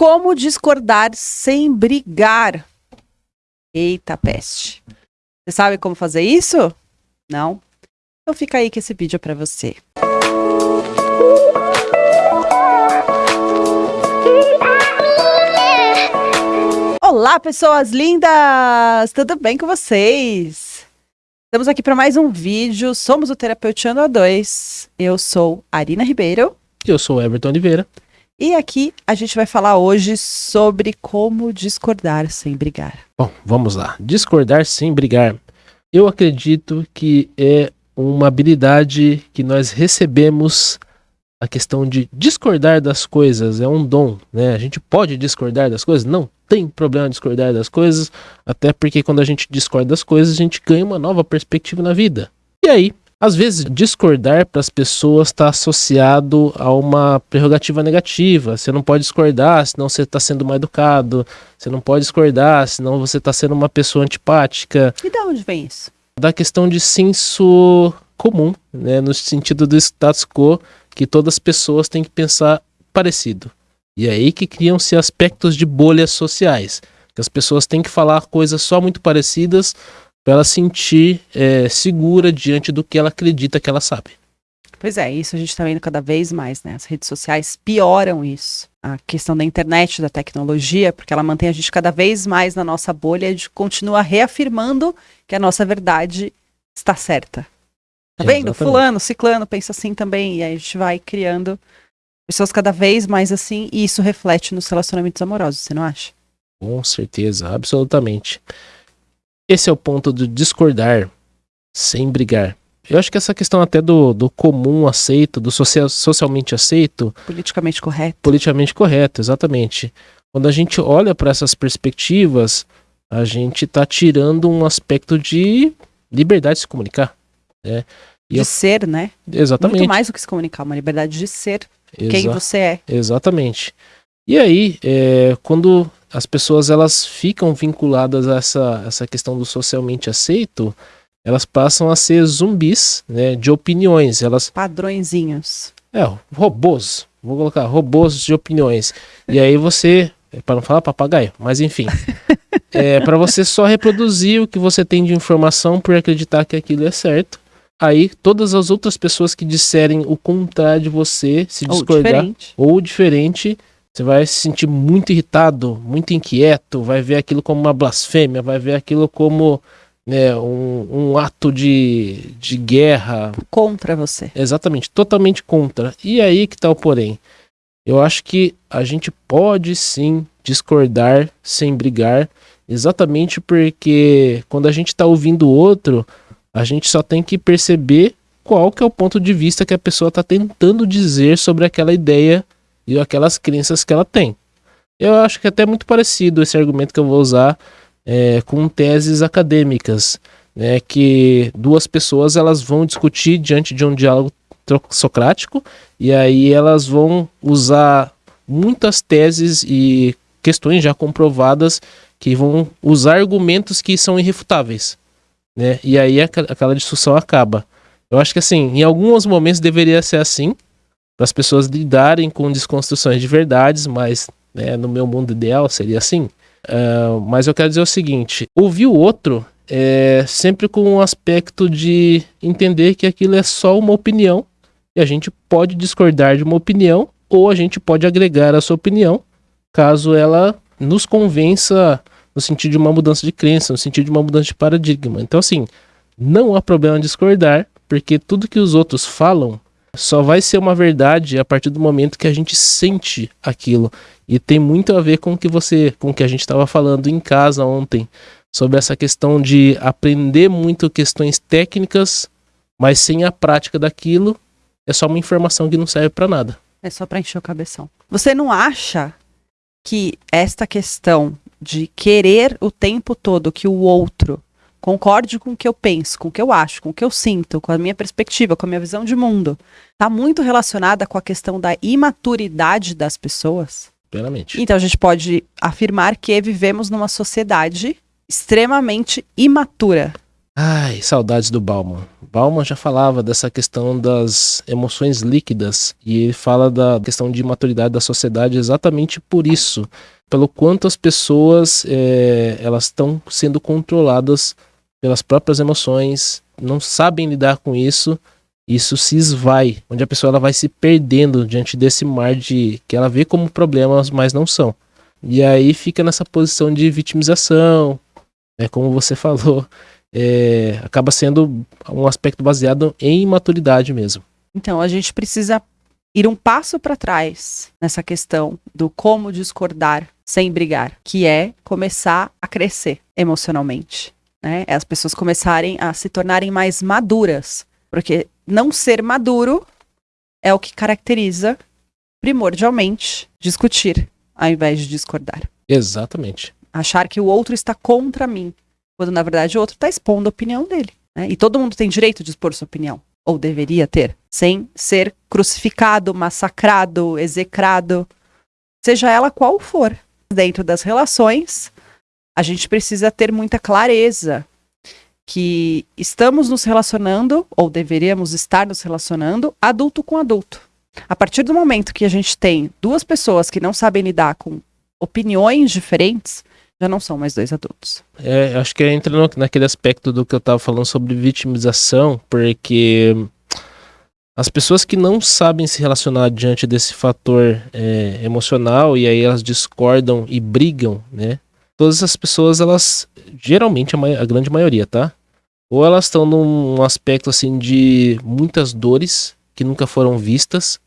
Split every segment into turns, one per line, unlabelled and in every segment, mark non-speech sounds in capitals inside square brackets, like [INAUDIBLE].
como discordar sem brigar. Eita peste. Você sabe como fazer isso? Não? Então fica aí que esse vídeo é para você. Olá, pessoas lindas! Tudo bem com vocês? Estamos aqui para mais um vídeo. Somos o Terapeutiano A2. Eu sou Arina Ribeiro.
Eu sou Everton Oliveira.
E aqui a gente vai falar hoje sobre como discordar sem brigar.
Bom, vamos lá. Discordar sem brigar. Eu acredito que é uma habilidade que nós recebemos a questão de discordar das coisas, é um dom, né? A gente pode discordar das coisas? Não tem problema discordar das coisas, até porque quando a gente discorda das coisas, a gente ganha uma nova perspectiva na vida. E aí, às vezes, discordar para as pessoas está associado a uma prerrogativa negativa. Você não pode discordar, senão você está sendo mal educado. Você não pode discordar, senão você está sendo uma pessoa antipática.
E de onde vem isso?
Da questão de senso comum, né? no sentido do status quo, que todas as pessoas têm que pensar parecido. E é aí que criam-se aspectos de bolhas sociais. Que as pessoas têm que falar coisas só muito parecidas para ela sentir é, segura diante do que ela acredita que ela sabe.
Pois é, isso a gente está vendo cada vez mais, né? As redes sociais pioram isso. A questão da internet, da tecnologia, porque ela mantém a gente cada vez mais na nossa bolha e continua reafirmando que a nossa verdade está certa. Tá vendo? Exatamente. Fulano, ciclano pensa assim também. E aí a gente vai criando pessoas cada vez mais assim, e isso reflete nos relacionamentos amorosos, você não acha?
Com certeza, absolutamente. Esse é o ponto do discordar sem brigar. Eu acho que essa questão até do, do comum aceito, do social, socialmente aceito.
Politicamente correto.
Politicamente correto, exatamente. Quando a gente olha para essas perspectivas, a gente está tirando um aspecto de liberdade de se comunicar. Né?
de eu... ser, né?
Exatamente.
Muito mais do que se comunicar, uma liberdade de ser Exa quem você é.
Exatamente. E aí, é, quando as pessoas elas ficam vinculadas a essa, essa questão do socialmente aceito, elas passam a ser zumbis, né, de opiniões. Elas
padrõezinhos.
É, robôs. Vou colocar robôs de opiniões. E aí você, para não falar papagaio, mas enfim, [LAUGHS] é para você só reproduzir o que você tem de informação por acreditar que aquilo é certo. Aí todas as outras pessoas que disserem o contrário de você, se discordar ou diferente, ou diferente você vai se sentir muito irritado, muito inquieto, vai ver aquilo como uma blasfêmia, vai ver aquilo como né, um, um ato de, de guerra.
Contra você.
Exatamente, totalmente contra. E aí que tá o porém. Eu acho que a gente pode sim discordar sem brigar, exatamente porque quando a gente está ouvindo o outro, a gente só tem que perceber qual que é o ponto de vista que a pessoa está tentando dizer sobre aquela ideia e aquelas crenças que ela tem. Eu acho que é até muito parecido esse argumento que eu vou usar é, com teses acadêmicas, né, que duas pessoas elas vão discutir diante de um diálogo socrático e aí elas vão usar muitas teses e questões já comprovadas que vão usar argumentos que são irrefutáveis, né? E aí aquela discussão acaba. Eu acho que assim, em alguns momentos deveria ser assim, para as pessoas lidarem com desconstruções de verdades, mas né, no meu mundo ideal seria assim. Uh, mas eu quero dizer o seguinte: ouvir o outro é sempre com um aspecto de entender que aquilo é só uma opinião e a gente pode discordar de uma opinião ou a gente pode agregar a sua opinião caso ela nos convença no sentido de uma mudança de crença, no sentido de uma mudança de paradigma. Então, assim, não há problema discordar, porque tudo que os outros falam só vai ser uma verdade a partir do momento que a gente sente aquilo. E tem muito a ver com o que você, com o que a gente estava falando em casa ontem, sobre essa questão de aprender muito questões técnicas, mas sem a prática daquilo, é só uma informação que não serve para nada.
É só para encher o cabeção. Você não acha que esta questão de querer o tempo todo que o outro concorde com o que eu penso, com o que eu acho, com o que eu sinto, com a minha perspectiva, com a minha visão de mundo, está muito relacionada com a questão da imaturidade das pessoas.
Plenamente.
Então a gente pode afirmar que vivemos numa sociedade extremamente imatura.
Ai, saudades do Bauman. Bauman já falava dessa questão das emoções líquidas e ele fala da questão de maturidade da sociedade exatamente por isso, pelo quanto as pessoas é, elas estão sendo controladas pelas próprias emoções, não sabem lidar com isso, isso se esvai, onde a pessoa ela vai se perdendo diante desse mar de que ela vê como problemas, mas não são. E aí fica nessa posição de vitimização, é como você [LAUGHS] falou, é, acaba sendo um aspecto baseado em maturidade mesmo.
Então a gente precisa ir um passo para trás nessa questão do como discordar sem brigar, que é começar a crescer emocionalmente. Né? É as pessoas começarem a se tornarem mais maduras. Porque não ser maduro é o que caracteriza, primordialmente, discutir, ao invés de discordar.
Exatamente.
Achar que o outro está contra mim, quando na verdade o outro está expondo a opinião dele. Né? E todo mundo tem direito de expor sua opinião, ou deveria ter, sem ser crucificado, massacrado, execrado, seja ela qual for. Dentro das relações, a gente precisa ter muita clareza que estamos nos relacionando, ou deveríamos estar nos relacionando, adulto com adulto. A partir do momento que a gente tem duas pessoas que não sabem lidar com opiniões diferentes, já não são mais dois adultos.
É, acho que entra no, naquele aspecto do que eu estava falando sobre vitimização, porque as pessoas que não sabem se relacionar diante desse fator é, emocional e aí elas discordam e brigam, né? Todas essas pessoas, elas, geralmente, a, a grande maioria, tá? Ou elas estão num aspecto assim de muitas dores que nunca foram vistas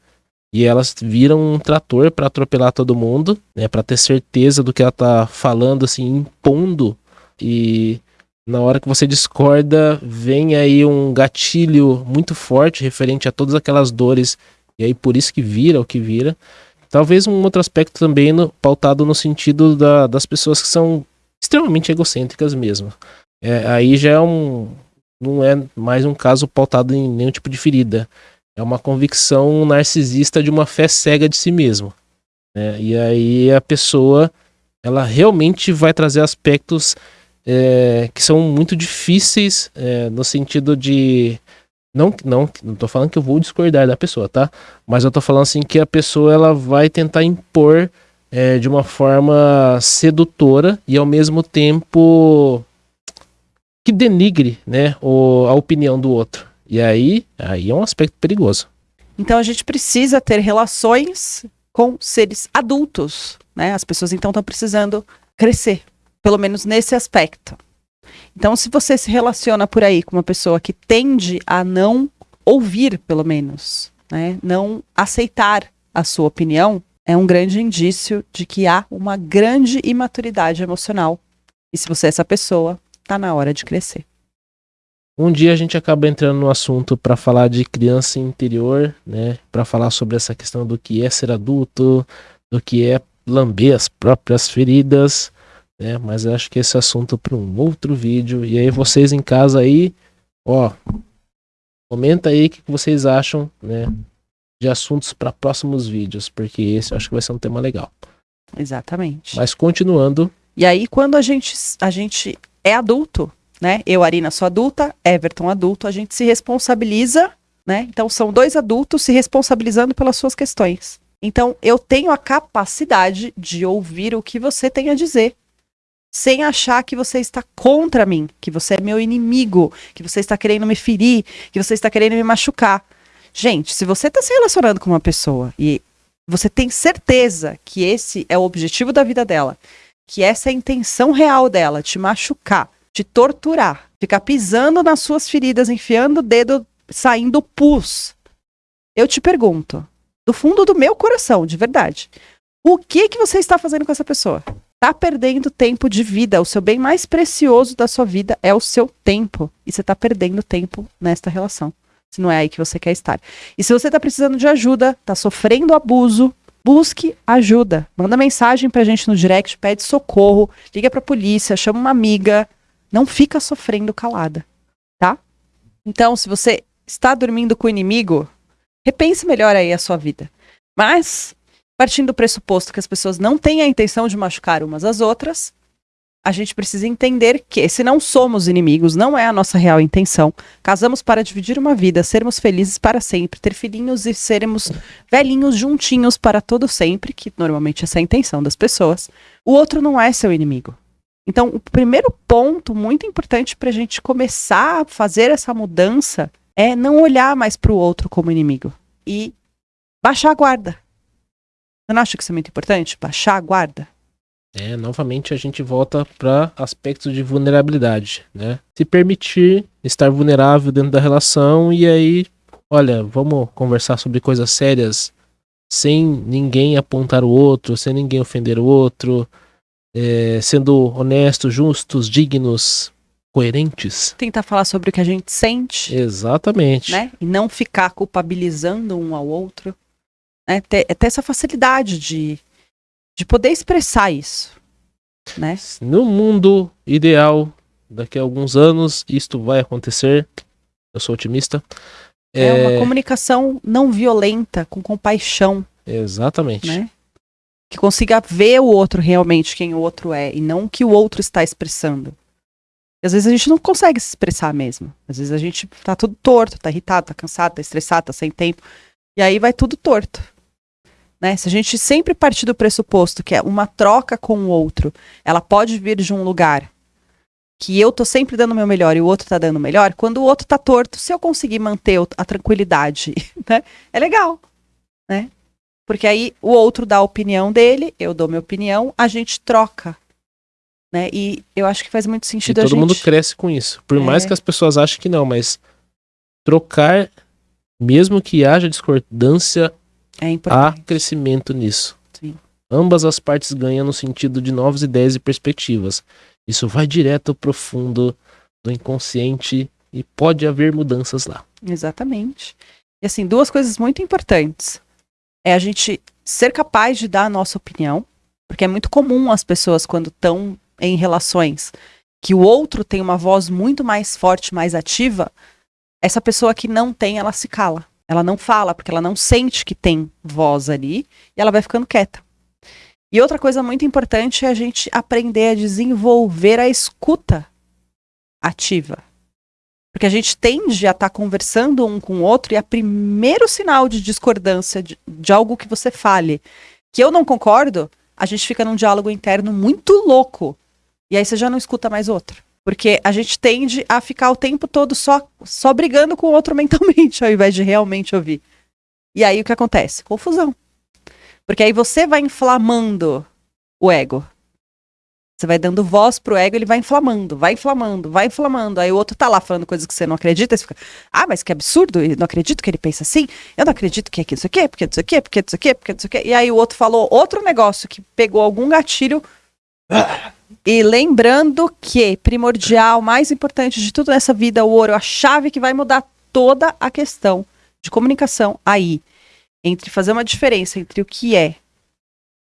e elas viram um trator para atropelar todo mundo, né, para ter certeza do que ela tá falando assim, impondo e na hora que você discorda, vem aí um gatilho muito forte referente a todas aquelas dores e aí por isso que vira o que vira. Talvez um outro aspecto também no, pautado no sentido da, das pessoas que são extremamente egocêntricas mesmo. É, aí já é um. Não é mais um caso pautado em nenhum tipo de ferida. É uma convicção narcisista de uma fé cega de si mesmo. Né? E aí a pessoa ela realmente vai trazer aspectos é, que são muito difíceis é, no sentido de não, não, não tô falando que eu vou discordar da pessoa, tá? Mas eu tô falando assim que a pessoa ela vai tentar impor é, de uma forma sedutora e ao mesmo tempo que denigre, né, o, a opinião do outro. E aí, aí é um aspecto perigoso.
Então a gente precisa ter relações com seres adultos, né? As pessoas então estão precisando crescer, pelo menos nesse aspecto. Então, se você se relaciona por aí com uma pessoa que tende a não ouvir, pelo menos, né, não aceitar a sua opinião, é um grande indício de que há uma grande imaturidade emocional. E se você é essa pessoa, está na hora de crescer.
Um dia a gente acaba entrando no assunto para falar de criança interior, né? Para falar sobre essa questão do que é ser adulto, do que é lamber as próprias feridas né? Mas eu acho que esse assunto para um outro vídeo. E aí vocês em casa aí, ó, comenta aí o que vocês acham, né? De assuntos para próximos vídeos, porque esse eu acho que vai ser um tema legal.
Exatamente.
Mas continuando.
E aí, quando a gente, a gente é adulto, né? Eu, Arina, sou adulta, Everton, adulto, a gente se responsabiliza, né? Então, são dois adultos se responsabilizando pelas suas questões. Então, eu tenho a capacidade de ouvir o que você tem a dizer sem achar que você está contra mim, que você é meu inimigo, que você está querendo me ferir, que você está querendo me machucar. Gente, se você está se relacionando com uma pessoa e você tem certeza que esse é o objetivo da vida dela, que essa é a intenção real dela, te machucar, te torturar, ficar pisando nas suas feridas, enfiando o dedo, saindo pus. Eu te pergunto, do fundo do meu coração, de verdade, o que que você está fazendo com essa pessoa? Tá perdendo tempo de vida. O seu bem mais precioso da sua vida é o seu tempo. E você tá perdendo tempo nesta relação. Se não é aí que você quer estar. E se você tá precisando de ajuda, tá sofrendo abuso, busque ajuda. Manda mensagem pra gente no direct, pede socorro, liga pra polícia, chama uma amiga. Não fica sofrendo calada, tá? Então, se você está dormindo com o inimigo, repense melhor aí a sua vida. Mas partindo do pressuposto que as pessoas não têm a intenção de machucar umas às outras, a gente precisa entender que, se não somos inimigos, não é a nossa real intenção. Casamos para dividir uma vida, sermos felizes para sempre, ter filhinhos e sermos velhinhos juntinhos para todo sempre, que normalmente essa é a intenção das pessoas. O outro não é seu inimigo. Então, o primeiro ponto muito importante para a gente começar a fazer essa mudança é não olhar mais para o outro como inimigo e baixar a guarda. Você não acha que isso é muito importante? Baixar a guarda.
É, novamente a gente volta para aspectos de vulnerabilidade, né? Se permitir estar vulnerável dentro da relação e aí, olha, vamos conversar sobre coisas sérias sem ninguém apontar o outro, sem ninguém ofender o outro, é, sendo honestos, justos, dignos, coerentes.
Tentar falar sobre o que a gente sente.
Exatamente.
Né? E não ficar culpabilizando um ao outro. Né? Ter, ter essa facilidade de de poder expressar isso, né?
No mundo ideal, daqui a alguns anos, isto vai acontecer. Eu sou otimista.
É, é uma comunicação não violenta, com compaixão.
Exatamente.
Né? Que consiga ver o outro realmente quem o outro é e não o que o outro está expressando. E às vezes a gente não consegue se expressar mesmo. Às vezes a gente tá tudo torto, tá irritado, tá cansado, tá estressado, tá sem tempo. E aí vai tudo torto. Né? Se a gente sempre partir do pressuposto que é uma troca com o outro, ela pode vir de um lugar que eu tô sempre dando o meu melhor e o outro tá dando o melhor, quando o outro tá torto, se eu conseguir manter a tranquilidade, [LAUGHS] né? É legal, né? Porque aí o outro dá a opinião dele, eu dou minha opinião, a gente troca. Né? E eu acho que faz muito sentido
e
todo
gente... mundo cresce com isso. Por é... mais que as pessoas achem que não, mas trocar, mesmo que haja discordância,
é importante.
Há crescimento nisso.
Sim.
Ambas as partes ganham no sentido de novas ideias e perspectivas. Isso vai direto ao profundo do inconsciente e pode haver mudanças lá.
Exatamente. E assim, duas coisas muito importantes. É a gente ser capaz de dar a nossa opinião, porque é muito comum as pessoas, quando estão em relações, que o outro tem uma voz muito mais forte, mais ativa, essa pessoa que não tem, ela se cala. Ela não fala, porque ela não sente que tem voz ali, e ela vai ficando quieta. E outra coisa muito importante é a gente aprender a desenvolver a escuta ativa. Porque a gente tende a estar tá conversando um com o outro e a primeiro sinal de discordância de, de algo que você fale, que eu não concordo, a gente fica num diálogo interno muito louco. E aí você já não escuta mais outro. Porque a gente tende a ficar o tempo todo só, só brigando com o outro [LAUGHS] mentalmente, ao invés de realmente ouvir. E aí o que acontece? Confusão. Porque aí você vai inflamando o ego. Você vai dando voz pro ego, ele vai inflamando, vai inflamando, vai inflamando. Aí o outro tá lá falando coisas que você não acredita, você fica, ah, mas que absurdo, eu não acredito que ele pensa assim, eu não acredito que é isso aqui, porque isso aqui, porque isso aqui, porque isso aqui. E aí o outro falou outro negócio que pegou algum gatilho. E lembrando que primordial, mais importante de tudo nessa vida, o ouro, a chave que vai mudar toda a questão de comunicação aí, entre fazer uma diferença entre o que é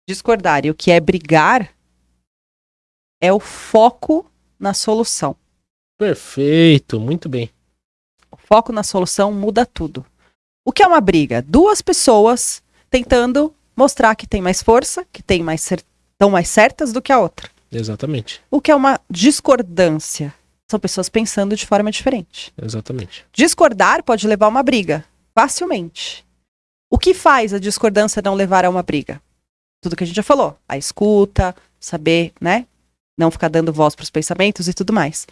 discordar e o que é brigar, é o foco na solução.
Perfeito, muito bem.
O foco na solução muda tudo. O que é uma briga? Duas pessoas tentando mostrar que tem mais força, que tem mais estão mais certas do que a outra.
Exatamente.
O que é uma discordância? São pessoas pensando de forma diferente.
Exatamente.
Discordar pode levar a uma briga, facilmente. O que faz a discordância não levar a uma briga? Tudo que a gente já falou. A escuta, saber, né? Não ficar dando voz para os pensamentos e tudo mais.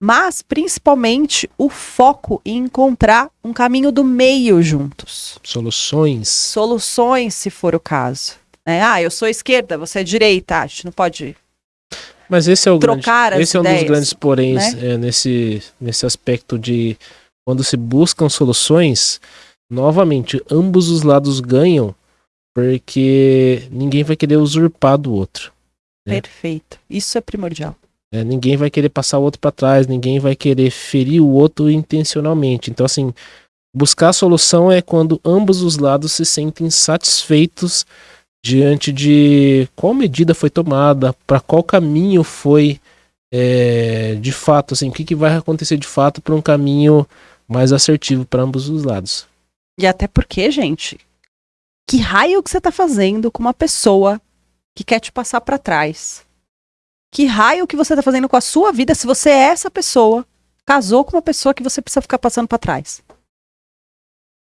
Mas, principalmente, o foco em encontrar um caminho do meio juntos.
Soluções.
Soluções, se for o caso. É, ah, eu sou esquerda, você é direita. A gente não pode
mas esse é o
trocar
grande, esse é um dos grandes poréns
né?
é, nesse, nesse aspecto de quando se buscam soluções, novamente, ambos os lados ganham, porque ninguém vai querer usurpar do outro.
Né? Perfeito. Isso é primordial.
É, ninguém vai querer passar o outro para trás, ninguém vai querer ferir o outro intencionalmente. Então, assim, buscar a solução é quando ambos os lados se sentem satisfeitos diante de qual medida foi tomada, para qual caminho foi é, de fato, assim, o que, que vai acontecer de fato para um caminho mais assertivo para ambos os lados.
E até porque, gente, que raio que você está fazendo com uma pessoa que quer te passar para trás? Que raio que você tá fazendo com a sua vida se você é essa pessoa, casou com uma pessoa que você precisa ficar passando para trás?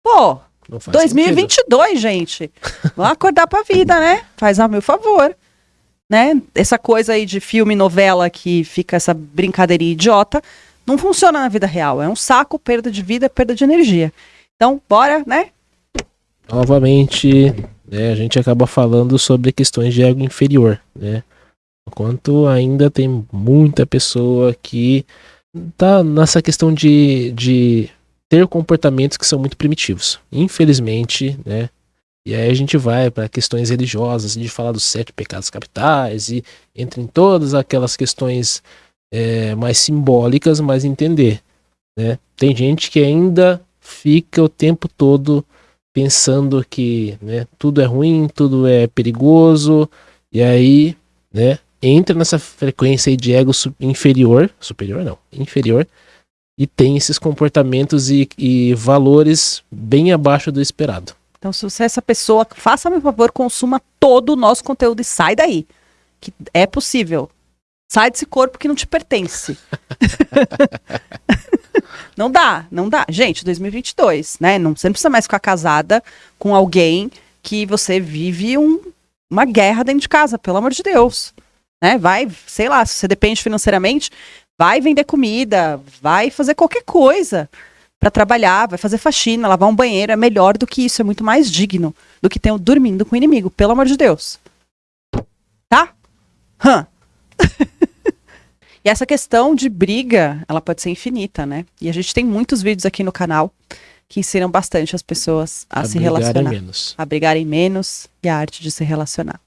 Pô, 2022, sentido. gente. Vamos acordar pra vida, né? Faz a meu favor. Né? Essa coisa aí de filme, novela que fica essa brincadeirinha idiota, não funciona na vida real. É um saco, perda de vida, perda de energia. Então, bora, né?
Novamente, né, a gente acaba falando sobre questões de ego inferior, né? Enquanto ainda tem muita pessoa que tá nessa questão de, de ter comportamentos que são muito primitivos. Infelizmente, né? E aí a gente vai para questões religiosas, de falar dos sete pecados capitais e entre em todas aquelas questões é, mais simbólicas, mas entender, né? Tem gente que ainda fica o tempo todo pensando que né, tudo é ruim, tudo é perigoso, e aí, né, entra nessa frequência de ego inferior, superior não, inferior, e tem esses comportamentos e, e valores bem abaixo do esperado.
Então, se você é essa pessoa, faça-me um favor, consuma todo o nosso conteúdo e sai daí. Que é possível. Sai desse corpo que não te pertence. [LAUGHS] não dá, não dá. Gente, 2022, né? Não, você não precisa mais ficar casada com alguém que você vive um, uma guerra dentro de casa, pelo amor de Deus. Né? Vai, sei lá, se você depende financeiramente, vai vender comida, vai fazer qualquer coisa para trabalhar, vai fazer faxina, lavar um banheiro, é melhor do que isso, é muito mais digno do que ter dormindo com o inimigo, pelo amor de Deus. Tá? Hã. [LAUGHS] e essa questão de briga, ela pode ser infinita, né? E a gente tem muitos vídeos aqui no canal que ensinam bastante as pessoas a, a se relacionar. Menos. A brigarem menos e a arte de se relacionar.